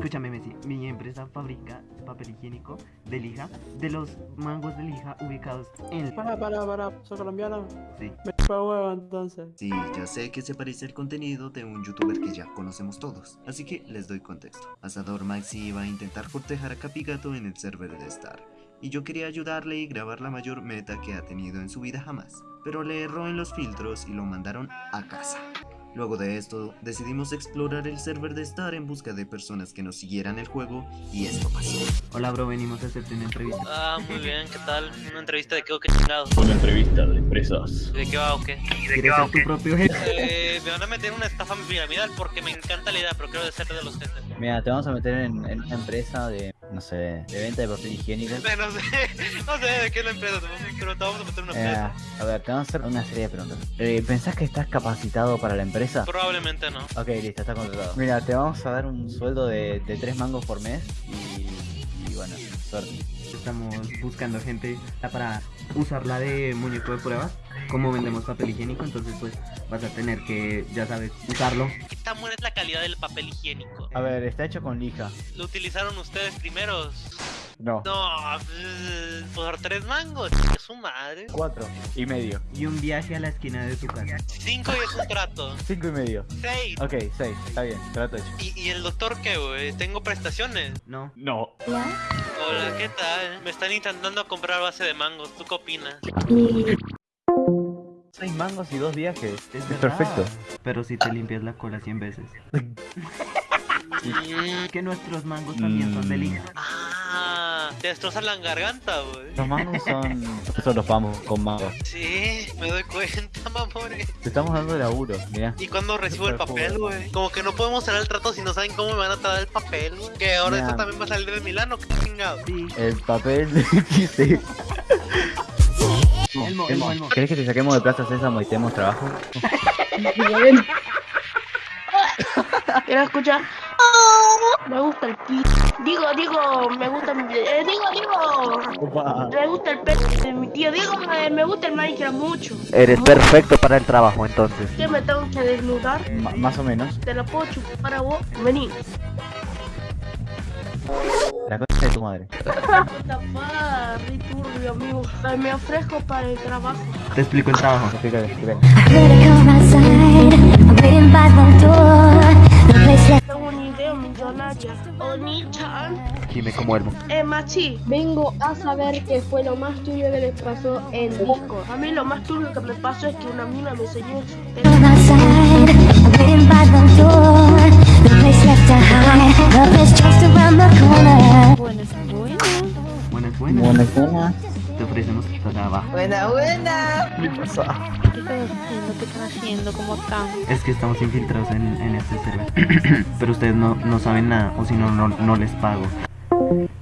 Escúchame, Messi. Mi empresa fabrica papel higiénico de lija de los mangos de lija ubicados en. Para, para, para, soy colombiano. Sí. Me chupa huevo entonces. Sí, ya sé que se parece el contenido de un youtuber que ya conocemos todos, así que les doy contexto. Asador Maxi iba a intentar cortejar a Capigato en el server de Star, y yo quería ayudarle y grabar la mayor meta que ha tenido en su vida jamás, pero le erró en los filtros y lo mandaron a casa. Luego de esto, decidimos explorar el server de Star en busca de personas que nos siguieran el juego y esto pasó. Hola, bro, venimos a hacerte una entrevista. Ah, muy bien, ¿qué tal? ¿Una entrevista de qué o qué chingados? Una entrevista de empresas. ¿De qué va o qué? ¿Quieres ser tu propio jefe? Eh, me van a meter en una estafa piramidal porque me encanta la idea, pero quiero ser de los jefes. Mira, te vamos a meter en, en una empresa de, no sé, de venta de papel higiénico. No sé, no sé de qué es la empresa, pero te vamos a meter una Eh, empresa. a ver, te vamos a hacer una serie de preguntas. Eh, ¿Pensás que estás capacitado para la empresa? Probablemente no. Ok, listo, está contratado. Mira, te vamos a dar un sueldo de, de 3 mangos por mes y, y bueno, suerte. Estamos buscando gente para usarla de muñeco de pruebas. Como vendemos papel higiénico, entonces pues vas a tener que, ya sabes, usarlo. ¿Qué tan buena es la calidad del papel higiénico? A ver, está hecho con lija. ¿Lo utilizaron ustedes primeros? No. No, pues, por tres mangos, su madre. 4 y medio. Y un viaje a la esquina de tu casa. Cinco y es un trato. 5 y medio. Seis. Ok, 6, está bien, trato hecho. ¿Y, y el doctor qué, güey? ¿Tengo prestaciones? No. No. Hola, ¿qué tal? Me están intentando comprar base de mangos, ¿tú qué opinas? 6 mangos y 2 viajes. Es Es verdad. perfecto. Pero si te limpias la cola 100 veces. Mm, Que nuestros mangos también son de lija. Ah, te destrozan la garganta, güey. Los mangos son. Eso los vamos con mangos. Sí, cuenta, mamores. Te estamos dando laburo, mira. ¿Y cuando recibo el papel, güey? Como que no podemos cerrar el trato si no saben cómo me van a tratar el papel, güey. Que ahora esto también va a salir de Milano, qué chingado. Sí. El papel sí. Elmo, Elmo, Elmo. ¿Querés que te saquemos de Plaza Sésamo y te demos trabajo? Quiero escuchar. Me gusta el pi. Digo, digo, me gusta. mi- Eh, digo, digo. Me gusta el pelo de mi tío. Digo, me, me gusta el Minecraft mucho. Eres perfecto para el trabajo entonces. ¿Qué me tengo que desnudar? más o menos. Te la puedo chupar para vos. Vení. La cosa de tu madre. Turbio, amigo. Me ofrezco para el trabajo. Te explico el trabajo. Explícale, explícale. Millonaria. Oni-chan. Dime como Elmo. Eh, Machi. Vengo a saber qué fue lo más turbio que les pasó en Discord. A mí lo más turbio que me pasó es que una mina me enseñó su come outside. I'm waiting by the door. The place left to hide. Love is just around the corner. Buenas, buenas. Buenas, buenas. Buenas, buenas. Te ofrecemos trabajo. Buena, buena. ¿Qué pasa? ¿Qué están haciendo? ¿Qué están haciendo? ¿Cómo están? Es que estamos infiltrados en, en este server. Pero ustedes no, no saben nada, o si no, no, no les pago.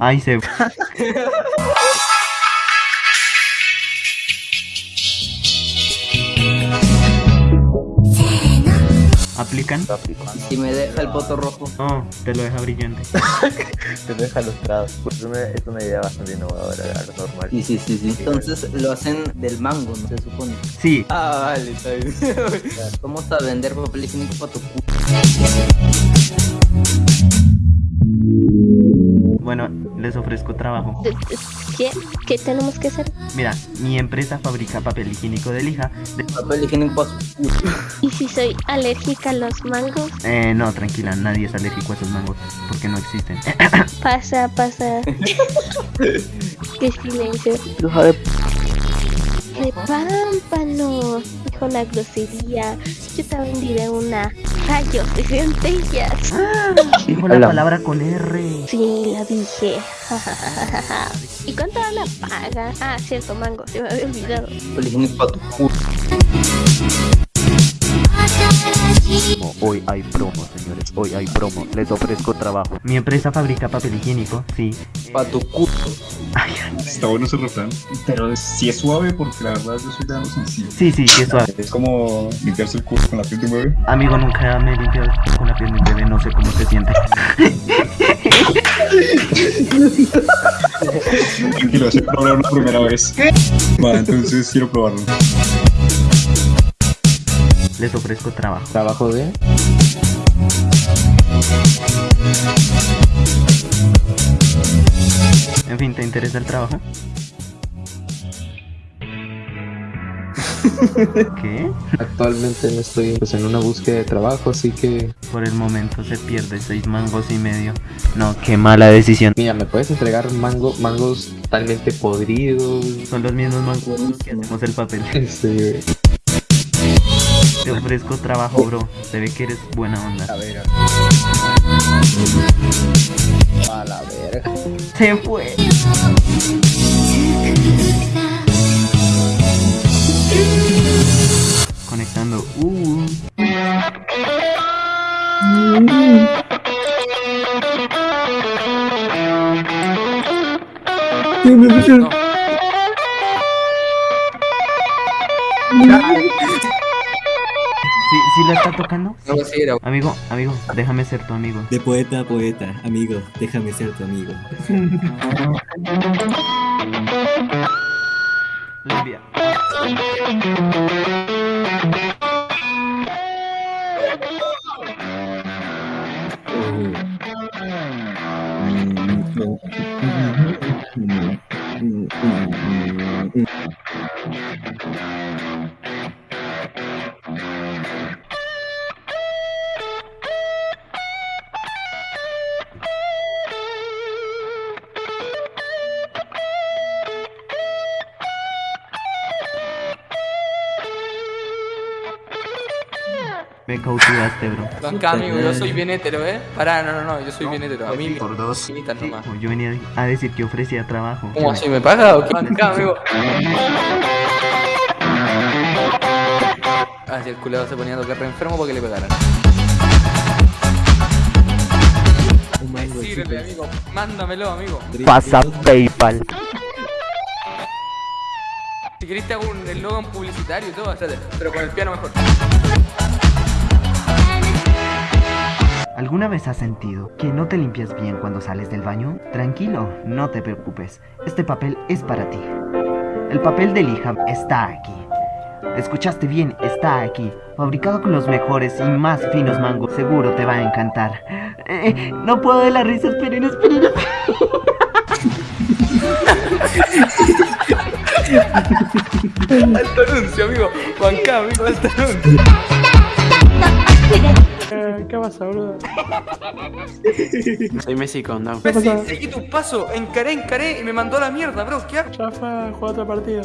Ay, se. ¿Aplican? Si me deja el voto rojo. No, te lo deja brillante. Te deja lustrado. Pues una- es una idea bastante innovadora, algo normal. Sí, sí, sí, sí. Entonces lo hacen del mango, ¿no? Se supone. Sí, Ah, vale, está bien. Vamos a vender papel higiénico para tu culo. bueno, les ofrezco trabajo. ¿Qué? ¿Qué tenemos que hacer? Mira, mi empresa fabrica papel higiénico de lija. de- Papel higiénico. ¿Y si soy alérgica a los mangos? Eh, no, tranquila, nadie es alérgico a esos mangos, porque no existen. Pasa, pasa. Qué silencio. De pámpano. Dijo la grosería. Yo también diré una. Rayos de centellas. Dijo la Hola. palabra con R. Sí, la dije. ¿Y cuánto la paga? Ah, cierto, mango. Se me había olvidado. Higiénico para tu culo. Hoy hay promo, señores. Hoy hay promo. Les ofrezco trabajo. Mi empresa fabrica papel higiénico, sí. Para tu culo. Está bueno ese refrán, pero sí es suave porque la verdad yo soy de algo sencillo. Sí, sí, sí, es suave. Es como limpiarse el culo con la piel de un bebé. Amigo, nunca me he limpiado con la piel de un bebé, no sé cómo se siente. Tranquilo, es probar una primera vez. Va, entonces quiero probarlo. Les ofrezco trabajo. ¿Trabajo de? fin te interesa el trabajo? ¿Qué? Actualmente no estoy pues, en una búsqueda de trabajo, así que... Por el momento se pierde seis mangos y medio. No, qué mala decisión. Mira, ¿me puedes entregar mango, mangos totalmente podridos? Son los mismos mangos que hacemos el papel. Este... Te ofrezco trabajo, bro. Se ve que eres buena onda. A ver. A la verga. Se fue. Conectando. Uh. ¿Sí, ¿Sí la está tocando? No, sí, era. Amigo, amigo, déjame ser tu amigo. De poeta a poeta, amigo, déjame ser tu amigo. Me cautivaste, bro. Amigo, yo soy bien hetero, ¿eh? Pará, no, no, no, yo soy bien hetero. A mí Por dos. nomás. Yo venía a decir que ofrecía trabajo. ¿Cómo así? ¿Me paga o qué? Acá, amigo. Ah, si el culero se ponía a tocar re enfermo porque le pegaran. Amigo. Mándamelo, amigo. Pasa PayPal. Si querés te hago un eslogan publicitario y todo, pero con el piano mejor. ¿Alguna vez has sentido que no te limpias bien cuando sales del baño? Tranquilo, no te preocupes. Este papel es para ti. El papel de lija está aquí. Escuchaste bien, está aquí. Fabricado con los mejores y más finos mangos. Seguro te va a encantar. Eh, no puedo de la risa, esperen, esperen. Alto anuncio, amigo. Juanca, amigo, alto anuncio. Eh, ¿Qué pasa, boludo? Soy Messi con Down. Messi, seguí tu paso, encaré, encaré y me mandó a la mierda, bro. ¿Qué hago? Ya fue a jugar otro partido.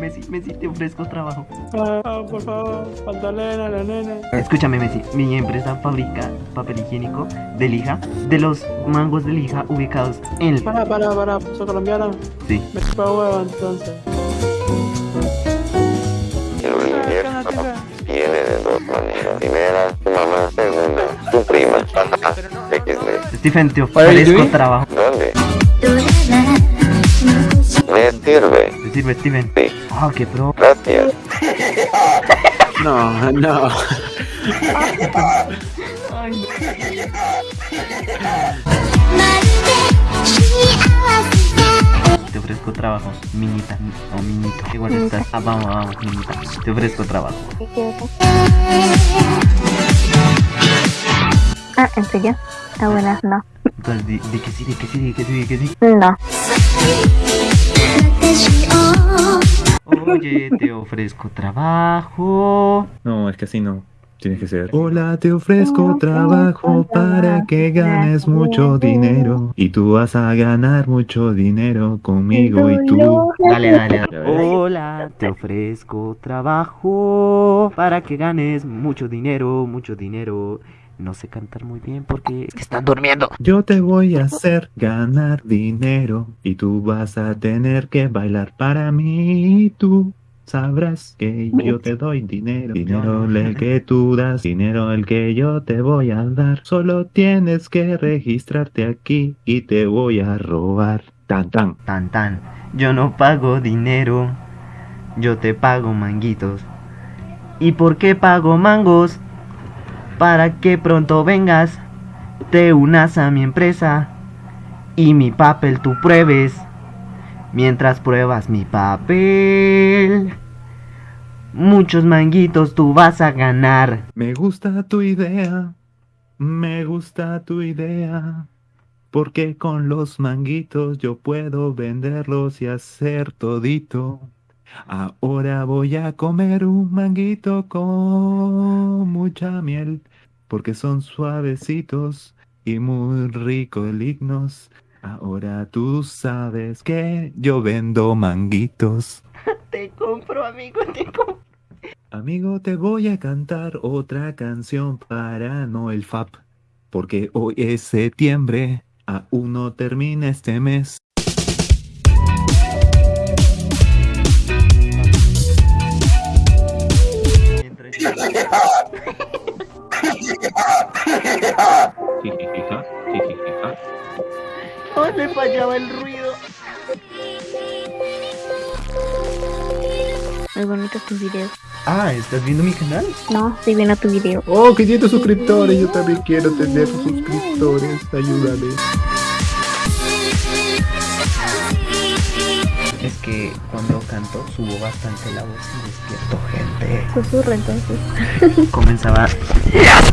Messi, Messi, te ofrezco trabajo. Ah, ah, por favor, falta Lena, la nena. Escúchame, Messi. Mi empresa fabrica papel higiénico de lija de los mangos de lija ubicados en el. Para, para, para, ¿sos colombiano? Sí. Me chupa huevo entonces. Stephen, te ofrezco trabajo. ¿Dónde? Me sirve. ¿Te sirve, Steven? Sí. Ah, qué pro. Gracias. No, no. Te ofrezco trabajo, minita o minito. Igual estás. Ah, vamos, vamos, minita. Te ofrezco trabajo. Ah, ¿en serio? Ah, buenas, no. Entonces, di, di que sí, di que sí, di que sí, di que sí. No. Oye, te ofrezco trabajo. No, es que así no. Tienes que ser. Hola, te ofrezco trabajo para que ganes mucho dinero. Y tú vas a ganar mucho dinero conmigo y tú. Dale, dale, dale. Hola, te ofrezco trabajo para que ganes mucho dinero, mucho dinero. No sé cantar muy bien porque es que están durmiendo. Yo te voy a hacer ganar dinero y tú vas a tener que bailar para mí y tú sabrás que yo te doy dinero. Dinero el que tú das, dinero el que yo te voy a dar. Solo tienes que registrarte aquí y te voy a robar. Tan tan. Tan tan. Yo no pago dinero. Yo te pago manguitos. ¿Y por qué pago mangos? Para que pronto vengas, te unas a mi empresa y mi papel tú pruebes. Mientras pruebas mi papel, muchos manguitos tú vas a ganar. Me gusta tu idea, me gusta tu idea. Porque con los manguitos yo puedo venderlos y hacer todito. Ahora voy a comer un manguito con mucha miel, porque son suavecitos y muy ricolignos. Ahora tú sabes que yo vendo manguitos. Te compro, amigo, te compro. Amigo, te voy a cantar otra canción para Noel Fap, porque hoy es septiembre, aún no termina este mes. No le fallaba el ruido. Muy bonitos tus videos. Ah, ¿estás viendo mi canal? No, estoy viendo tu video. Oh, 500 suscriptores, yo también quiero tener suscriptores, ayúdame. Es que cuando canto subo bastante la voz y despierto gente. Susurra entonces. Comenzaba. Las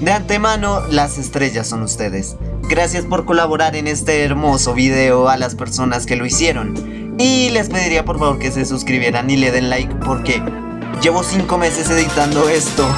De antemano, las estrellas son ustedes. Gracias por colaborar en este hermoso video a las personas que lo hicieron. Y les pediría por favor que se suscribieran y le den like porque llevo 5 meses editando esto